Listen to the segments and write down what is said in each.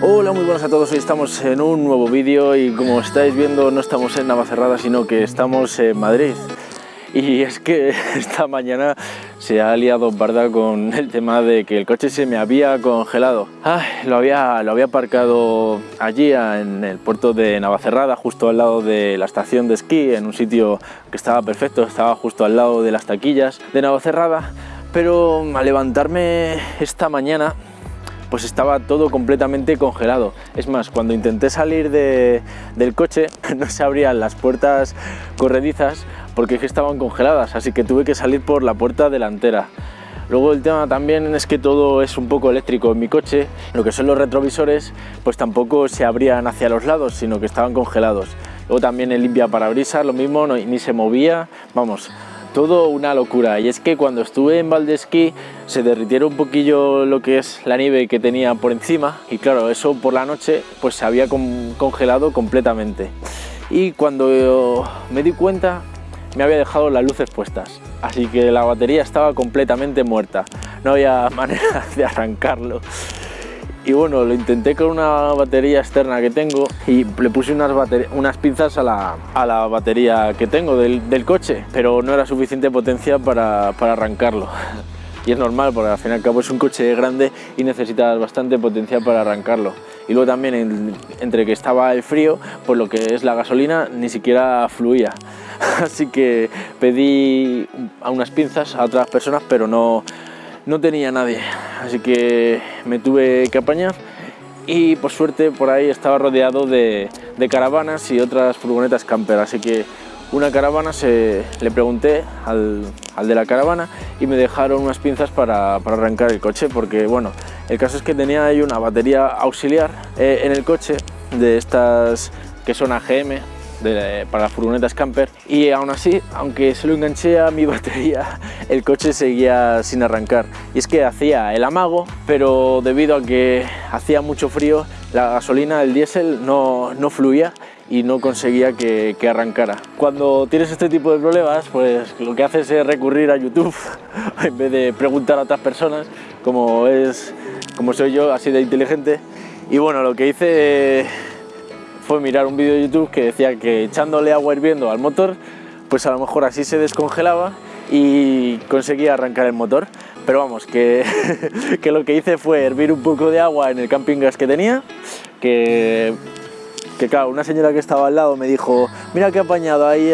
Hola, muy buenas a todos, hoy estamos en un nuevo vídeo y como estáis viendo no estamos en Navacerrada sino que estamos en Madrid. Y es que esta mañana se ha liado barda con el tema de que el coche se me había congelado. Lo, había, lo había aparcado allí en el puerto de Navacerrada justo al lado de la estación de esquí en un sitio que estaba perfecto, estaba justo al lado de las taquillas de Navacerrada. Pero al levantarme esta mañana pues estaba todo completamente congelado. Es más, cuando intenté salir del coche no se abrían las puertas corredizas porque es que estaban congeladas, así que tuve que salir por la puerta delantera. Luego el tema también es que todo es un poco eléctrico en mi coche, lo que son los retrovisores pues tampoco se abrían hacia los lados, sino que estaban congelados. Luego también el limpia parabrisas, lo mismo, ni se movía, vamos, todo una locura. Y es que cuando estuve en Valdesquí se derritieron un poquillo lo que es la nieve que tenía por encima. Y claro, eso por la noche pues se había congelado completamente. Y cuando me di cuenta me había dejado las luces puestas. Así que la batería estaba completamente muerta. No había manera de arrancarlo y bueno, lo intenté con una batería externa que tengo y le puse unas, pinzas a la, a la, batería que tengo del, del, coche, pero no era suficiente potencia para, para arrancarlo. Y es normal, porque al fin y al cabo es un coche grande y necesitas bastante potencia para arrancarlo. Y luego también entre que estaba el frío, pues lo que es la gasolina ni siquiera fluía. Así que pedí unas pinzas a otras personas, pero no, no tenía nadie, así que me tuve que apañar. Y por suerte por ahí estaba rodeado de, caravanas y otras furgonetas camper, así que una caravana se, le pregunté al, de la caravana y me dejaron unas pinzas para, arrancar el coche porque bueno, el caso es que tenía ahí una batería auxiliar eh, en el coche de estas que son AGM, para las furgonetas camper y aún así, aunque se lo enganché a mi batería, el coche seguía sin arrancar. Y es que hacía el amago, pero debido a que hacía mucho frío, la gasolina, el diésel, no, no fluía y no conseguía que, que, arrancara. Cuando tienes este tipo de problemas, pues lo que haces es recurrir a YouTube en vez de preguntar a otras personas, como, es, como soy yo, así de inteligente. Y bueno, lo que hice fue mirar un vídeo de YouTube que decía que echándole agua hirviendo al motor, pues a lo mejor así se descongelaba y conseguía arrancar el motor. Pero vamos, que, que lo que hice fue hervir un poco de agua en el camping gas que tenía, que, que claro, una señora que estaba al lado me dijo, mira qué apañado ahí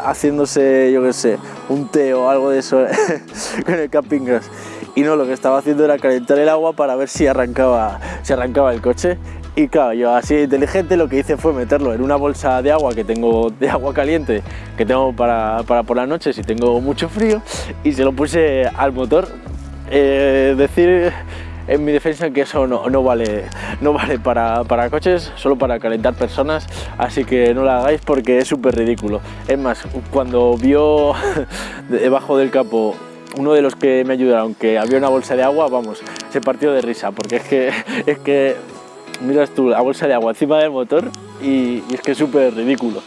haciéndose, yo qué sé, un té o algo de eso con el camping gas. Y no, lo que estaba haciendo era calentar el agua para ver si arrancaba, si arrancaba el coche y claro, yo así inteligente lo que hice fue meterlo en una bolsa de agua que tengo, de agua caliente, que tengo para, para por la noche si tengo mucho frío, y se lo puse al motor. Eh, decir en mi defensa que eso no, no vale, no vale para, para, coches, solo para calentar personas, así que no lo hagáis porque es súper ridículo. Es más, cuando vio debajo del capo uno de los que me ayudaron que había una bolsa de agua, vamos, se partió de risa, porque es que, es que miras tú la bolsa de agua encima del motor y, es que es súper ridículo.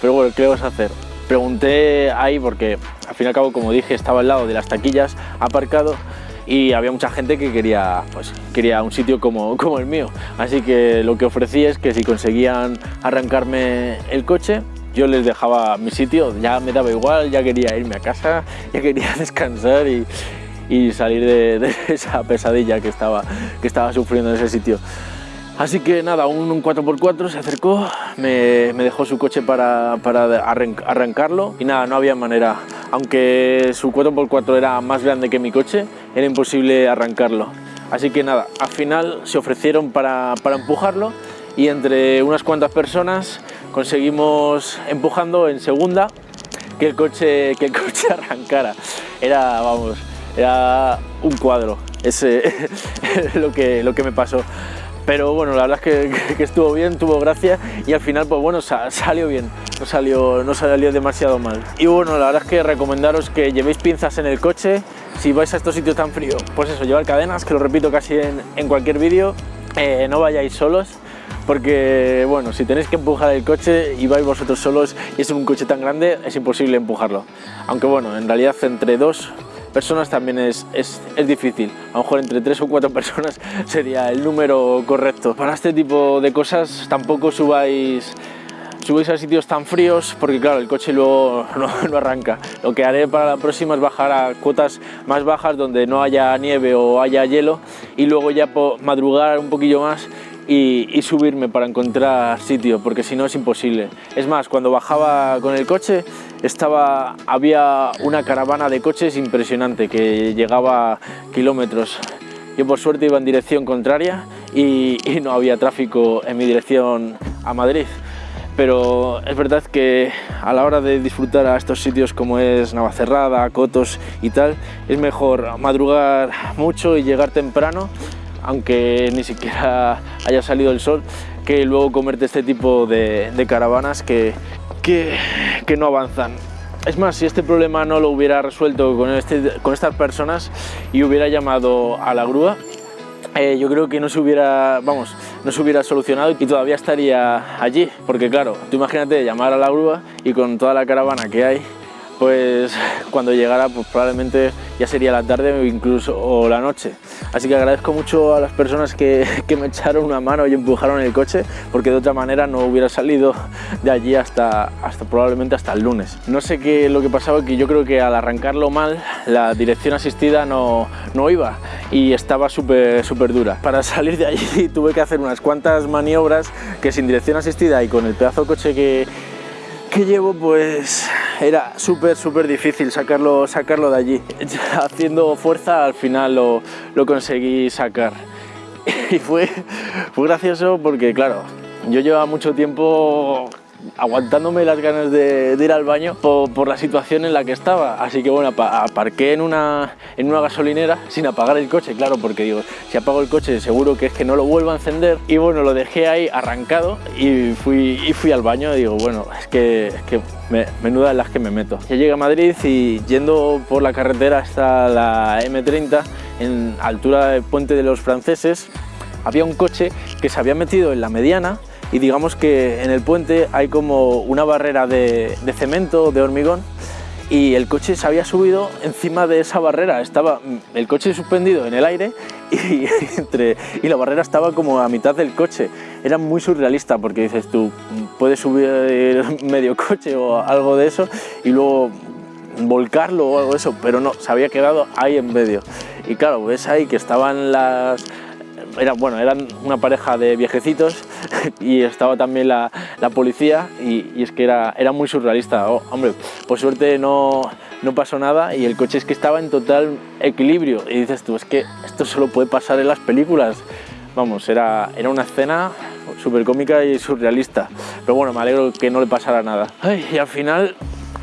Pero bueno, ¿qué vas a hacer? Pregunté ahí porque al fin y al cabo, como dije, estaba al lado de las taquillas aparcado y había mucha gente que quería, pues, quería un sitio como, el mío. Así que lo que ofrecí es que si conseguían arrancarme el coche, yo les dejaba mi sitio, ya me daba igual, ya quería irme a casa, ya quería descansar y, y salir de, de, esa pesadilla que estaba, que estaba sufriendo en ese sitio. Así que nada, un 4x4 se acercó, me, dejó su coche para, arrancarlo y nada, no había manera. Aunque su 4x4 era más grande que mi coche, era imposible arrancarlo. Así que nada, al final se ofrecieron para, empujarlo y entre unas cuantas personas conseguimos empujando en segunda que el coche, que el coche arrancara. Era, vamos, era un cuadro, ese es lo que, lo que me pasó pero bueno, la verdad es que, estuvo bien, tuvo gracia y al final pues bueno, salió bien, no salió, no salió demasiado mal. Y bueno, la verdad es que recomendaros que llevéis pinzas en el coche, si vais a estos sitios tan fríos, pues eso, llevar cadenas, que lo repito casi en, cualquier vídeo, eh, no vayáis solos, porque bueno, si tenéis que empujar el coche y vais vosotros solos y es un coche tan grande, es imposible empujarlo. Aunque bueno, en realidad entre dos personas también es, es, es, difícil. A lo mejor entre tres o cuatro personas sería el número correcto. Para este tipo de cosas tampoco subáis subáis a sitios tan fríos porque claro el coche luego no, no, arranca lo que haré para la próxima es bajar a cuotas más bajas donde no haya nieve o haya hielo y luego ya madrugar un poquillo más y, y, subirme para encontrar sitio, porque si no es imposible. Es más, cuando bajaba con el coche, estaba, había una caravana de coches impresionante que llegaba kilómetros. Yo por suerte iba en dirección contraria y, no había tráfico en mi dirección a Madrid pero es verdad que a la hora de disfrutar a estos sitios como es Navacerrada, Cotos y tal, es mejor madrugar mucho y llegar temprano aunque ni siquiera haya salido el sol, que luego comerte este tipo de, de caravanas que, que, que, no avanzan. Es más, si este problema no lo hubiera resuelto con, este, con estas personas y hubiera llamado a la grúa, eh, yo creo que no se hubiera, vamos, no se hubiera solucionado y todavía estaría allí, porque claro, tú imagínate llamar a la grúa y con toda la caravana que hay, pues cuando llegara pues probablemente ya sería la tarde o incluso la noche. Así que agradezco mucho a las personas que, me echaron una mano y empujaron el coche porque de otra manera no hubiera salido de allí hasta, probablemente hasta el lunes. No sé qué lo que pasaba, que yo creo que al arrancarlo mal la dirección asistida no, no iba y estaba súper súper dura. Para salir de allí tuve que hacer unas cuantas maniobras que sin dirección asistida y con el pedazo de coche que, que llevo pues era súper súper difícil sacarlo, sacarlo de allí. Haciendo fuerza al final lo, lo conseguí sacar. Y fue, fue gracioso porque claro yo llevaba mucho tiempo aguantándome las ganas de, ir al baño por, por, la situación en la que estaba. Así que bueno, aparqué en una, en una gasolinera sin apagar el coche, claro, porque digo, si apago el coche seguro que es que no lo vuelvo a encender. Y bueno, lo dejé ahí arrancado y fui, y fui al baño digo, bueno, es que, es que me, menuda en las que me meto. Ya llegué a Madrid y yendo por la carretera hasta la M30, en altura del puente de los franceses, había un coche que se había metido en la mediana y digamos que en el puente hay como una barrera de, de, cemento, de hormigón y el coche se había subido encima de esa barrera, estaba el coche suspendido en el aire y, entre, y la barrera estaba como a mitad del coche. Era muy surrealista porque dices tú, puedes subir medio coche o algo de eso y luego volcarlo o algo de eso, pero no, se había quedado ahí en medio. Y claro, ves ahí que estaban las, era, bueno, eran una pareja de viejecitos y estaba también la, la policía y, y, es que era, era muy surrealista. Oh, hombre, por suerte no, no pasó nada y el coche es que estaba en total equilibrio y dices tú, es que esto solo puede pasar en las películas. Vamos, era, era una escena súper cómica y surrealista. Pero bueno, me alegro que no le pasara nada. Y al final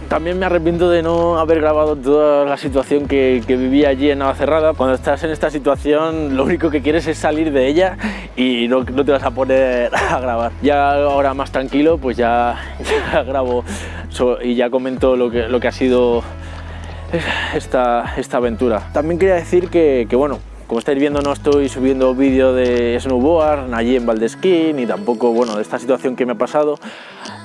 también me arrepiento de no haber grabado toda la situación que, viví allí en Navacerrada. Cuando estás en esta situación, lo único que quieres es salir de ella y no, te vas a poner a grabar. Ya ahora más tranquilo, pues ya, grabo y ya comento lo que, ha sido esta, aventura. También quería decir que, que bueno, como estáis viendo no estoy subiendo vídeo de snowboard allí en Valdesquí ni tampoco bueno, de esta situación que me ha pasado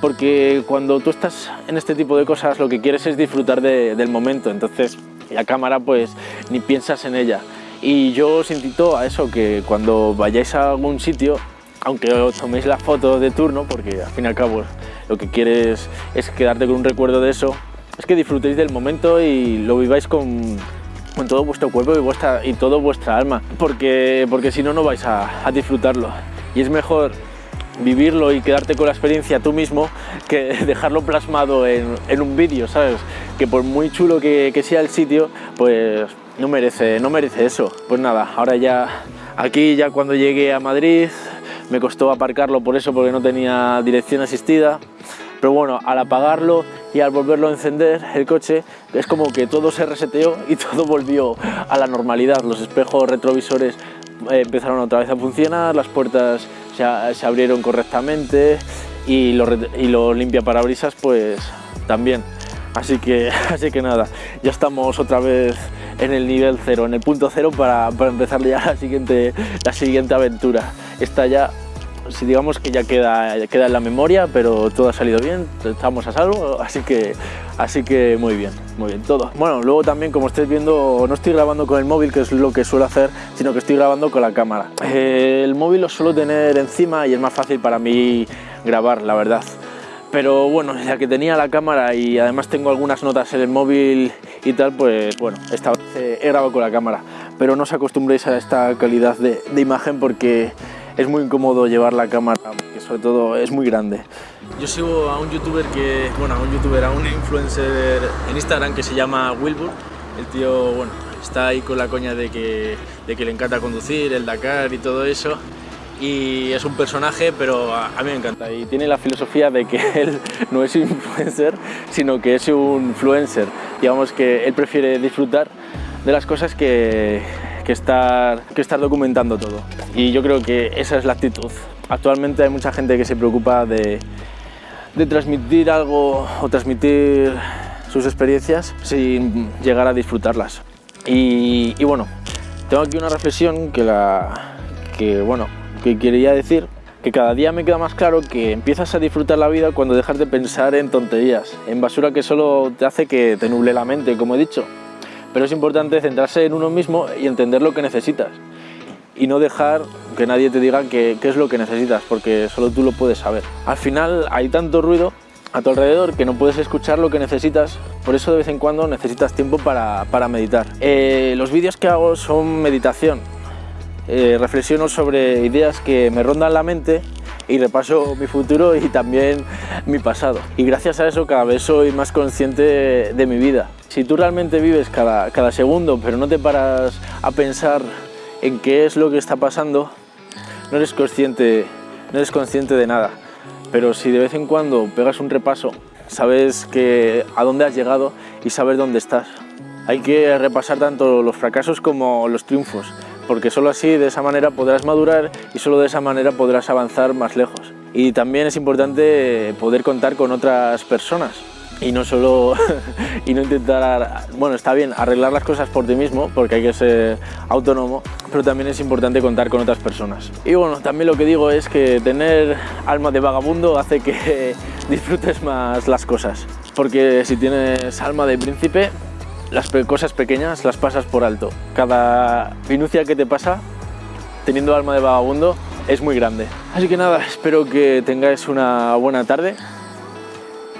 porque cuando tú estás en este tipo de cosas lo que quieres es disfrutar de, del momento entonces la cámara pues ni piensas en ella y yo os invito a eso que cuando vayáis a algún sitio aunque os toméis la foto de turno porque al fin y al cabo lo que quieres es quedarte con un recuerdo de eso es que disfrutéis del momento y lo viváis con con todo vuestro cuerpo y, vuestra, y todo vuestra alma, porque, porque si no, no vais a, a disfrutarlo. Y es mejor vivirlo y quedarte con la experiencia tú mismo que dejarlo plasmado en, en un vídeo, ¿sabes? Que por muy chulo que, sea el sitio, pues no merece, no merece eso. Pues nada, ahora ya aquí ya cuando llegué a Madrid me costó aparcarlo por eso, porque no tenía dirección asistida, pero bueno, al apagarlo y al volverlo a encender el coche es como que todo se reseteó y todo volvió a la normalidad. Los espejos retrovisores empezaron otra vez a funcionar, las puertas se, se abrieron correctamente y los y lo limpia parabrisas pues también. Así que, así que nada, ya estamos otra vez en el nivel cero, en el punto cero para, para empezar ya la siguiente, la siguiente aventura. Esta ya si digamos que ya queda, queda en la memoria, pero todo ha salido bien, estamos a salvo, así que, así que muy bien, muy bien todo. Bueno, luego también como estáis viendo, no estoy grabando con el móvil, que es lo que suelo hacer, sino que estoy grabando con la cámara. el móvil lo suelo tener encima y es más fácil para mí grabar, la verdad. Pero bueno, ya que tenía la cámara y además tengo algunas notas en el móvil y tal, pues bueno, esta vez he grabado con la cámara. Pero no os acostumbréis a esta calidad de, de imagen porque es muy incómodo llevar la cámara, que sobre todo es muy grande. Yo sigo a un youtuber que, bueno, a un youtuber, a un influencer en Instagram que se llama Wilbur. El tío, bueno, está ahí con la coña de que, de que le encanta conducir, el Dakar y todo eso. Y es un personaje, pero a, a mí me encanta. Y tiene la filosofía de que él no es un influencer, sino que es un influencer. Digamos que él prefiere disfrutar de las cosas que, que estar, que estar documentando todo. Y yo creo que esa es la actitud. Actualmente hay mucha gente que se preocupa de, transmitir algo o transmitir sus experiencias sin llegar a disfrutarlas. Y, y, bueno, tengo aquí una reflexión que, la, que, bueno, que quería decir que cada día me queda más claro que empiezas a disfrutar la vida cuando dejas de pensar en tonterías, en basura que solo te hace que te nuble la mente, como he dicho pero es importante centrarse en uno mismo y entender lo que necesitas y no dejar que nadie te diga qué, es lo que necesitas, porque solo tú lo puedes saber. Al final hay tanto ruido a tu alrededor que no puedes escuchar lo que necesitas, por eso de vez en cuando necesitas tiempo para, meditar. Eh, los vídeos que hago son meditación, eh, reflexiono sobre ideas que me rondan la mente y repaso mi futuro y también mi pasado. Y gracias a eso cada vez soy más consciente de mi vida. Si tú realmente vives cada, cada segundo, pero no te paras a pensar en qué es lo que está pasando, no eres consciente, no eres consciente de nada. Pero si de vez en cuando pegas un repaso, sabes que a dónde has llegado y sabes dónde estás. Hay que repasar tanto los fracasos como los triunfos, porque solo así, de esa manera, podrás madurar y solo de esa manera podrás avanzar más lejos. Y también es importante poder contar con otras personas y no solo y no intentar, bueno, está bien arreglar las cosas por ti mismo porque hay que ser autónomo, pero también es importante contar con otras personas. Y bueno, también lo que digo es que tener alma de vagabundo hace que disfrutes más las cosas, porque si tienes alma de príncipe, las cosas pequeñas las pasas por alto. Cada minucia que te pasa teniendo alma de vagabundo es muy grande. Así que nada, espero que tengáis una buena tarde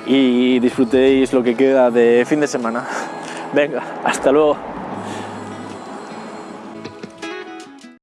y disfrutéis lo que queda de fin de semana. Venga, hasta luego.